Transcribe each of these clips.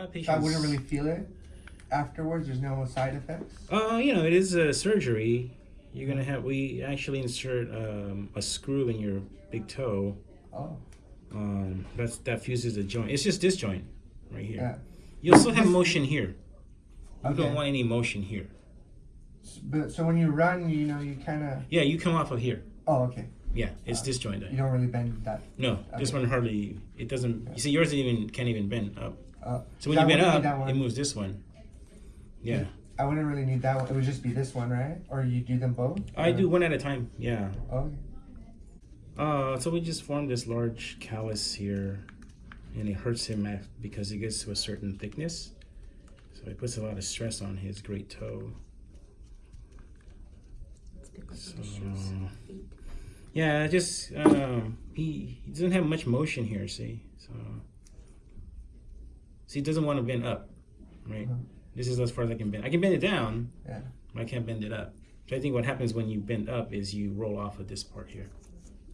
lot of patients. I wouldn't really feel it afterwards. There's no side effects. Uh, you know, it is a surgery. You're gonna have. We actually insert um, a screw in your big toe. Oh, Um, that's that fuses the joint. It's just this joint right here. yeah. You'll still have motion here. You Okay. don't want any motion here. But so when you run, you know, you kind of. Yeah, you come off of here. Oh, okay. Yeah, it's this joint. You don't really bend that. No, this one hardly. It doesn't. You see, yours even can't even bend up. Uh, So when you bend up, it moves this one. Yeah, I wouldn't really need that one. It would just be this one, right? Or you do them both? I Or- do one at a time. Yeah. Okay. Uh, so we just formed this large callus here, and it hurts him because it gets to a certain thickness. So it puts a lot of stress on his great toe. So, yeah, just um, he, he doesn't have much motion here. See, so see, he doesn't want to bend up, right? Uh-huh. This is as far as I can bend. I can bend it down, Yeah. but I can't bend it up. So I think what happens when you bend up is you roll off of this part here.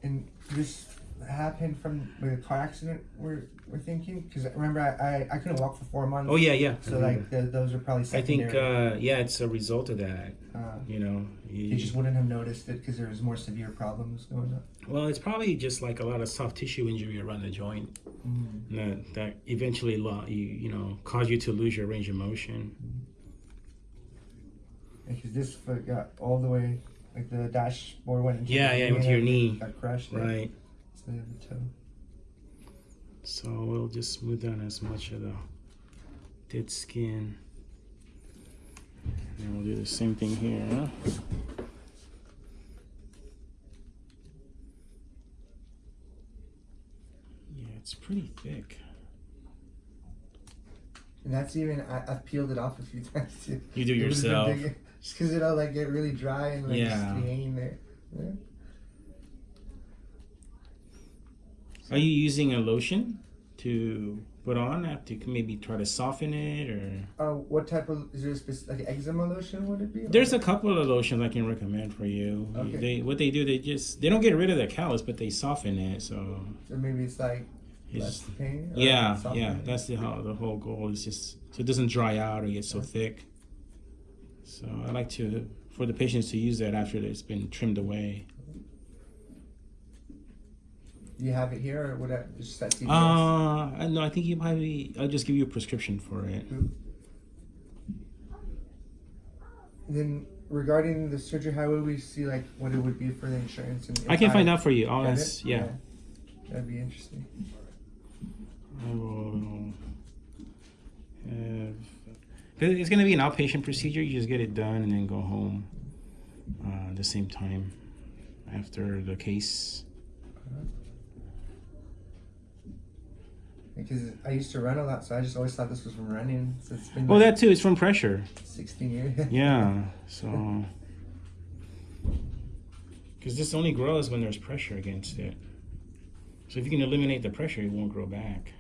And this happened from the car accident. We're we're thinking because remember I, I I couldn't walk for four months. Oh yeah, yeah. So like the, those are probably secondary. I think uh, yeah, it's a result of that. uh, You know, you, you just wouldn't have noticed it because there was more severe problems going on. well, it's probably just like a lot of soft tissue injury around the joint Mm. that that eventually lo- you you know cause you to lose your range of motion. Because this foot got all the way, like the dashboard went into Yeah, yeah, into your knee. Got crushed. there. The toe. So we'll just smooth down as much of the dead skin. And we'll do the same thing here. Yeah, it's pretty thick. And that's even I, I've peeled it off a few times too. You do It yourself. Just because it'll like get really dry and like Yeah. just hanging there. Yeah. Are you using a lotion to put on after you maybe try to soften it or Uh, what type of is there a specific like eczema lotion? Would it be? there's a couple of lotions I can recommend for you. Okay. They what they do they just they don't get rid of the callus but they soften it so So maybe it's like less it's pain. yeah yeah it? that's the how the whole goal is just so it doesn't dry out or get so thick. So I like to for the patients to use that after it's been trimmed away. Do you have it here, or would I just set CVS? Uh no I think you probably I'll just give you a prescription for it. then regarding the surgery, how would we see like what it would be for the insurance? And I can find out for you. I'll ask, it? yeah. That'd be interesting. I will have. It's going to be an outpatient procedure. You just get it done and then go home uh, at the same time after the case. Because I used to run a lot, so I just always thought this was from running. So it's been Well, like that too is from pressure. 16 years. Yeah. So. Because this only grows when there's pressure against it. So if you can eliminate the pressure, it won't grow back.